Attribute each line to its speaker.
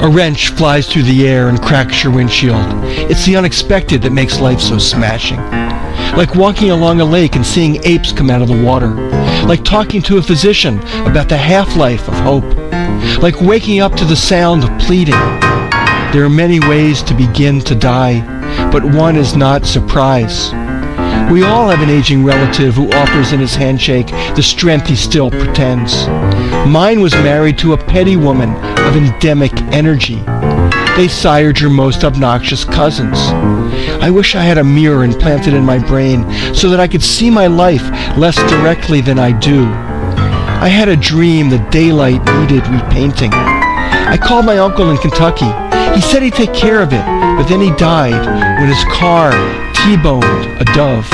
Speaker 1: A wrench flies through the air and cracks your windshield. It's the unexpected that makes life so smashing. Like walking along a lake and seeing apes come out of the water. Like talking to a physician about the half-life of hope. Like waking up to the sound of pleading. There are many ways to begin to die, but one is not surprise. We all have an aging relative who offers in his handshake the strength he still pretends. Mine was married to a petty woman of endemic energy. They sired your most obnoxious cousins. I wish I had a mirror implanted in my brain so that I could see my life less directly than I do. I had a dream that daylight needed repainting. I called my uncle in Kentucky. He said he'd take care of it, but then he died when his car T-boned a dove.